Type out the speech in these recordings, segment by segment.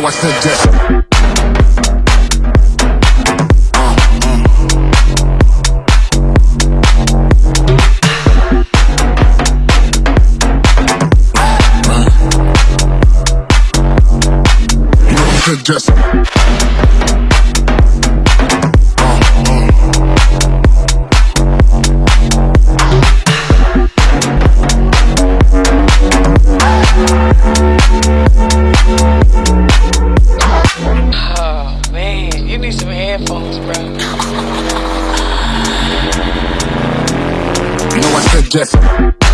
know I said yes. Oh headphones, bro. You know I said yes.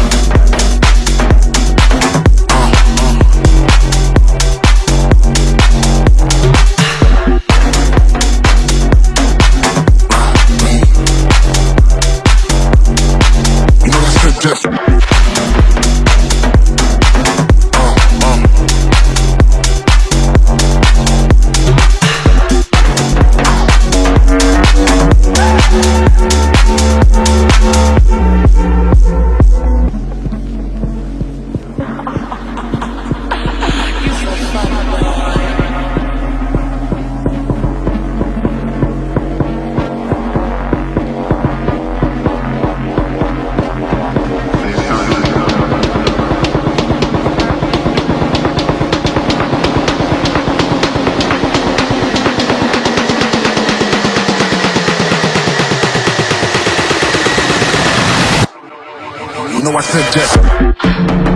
know I said just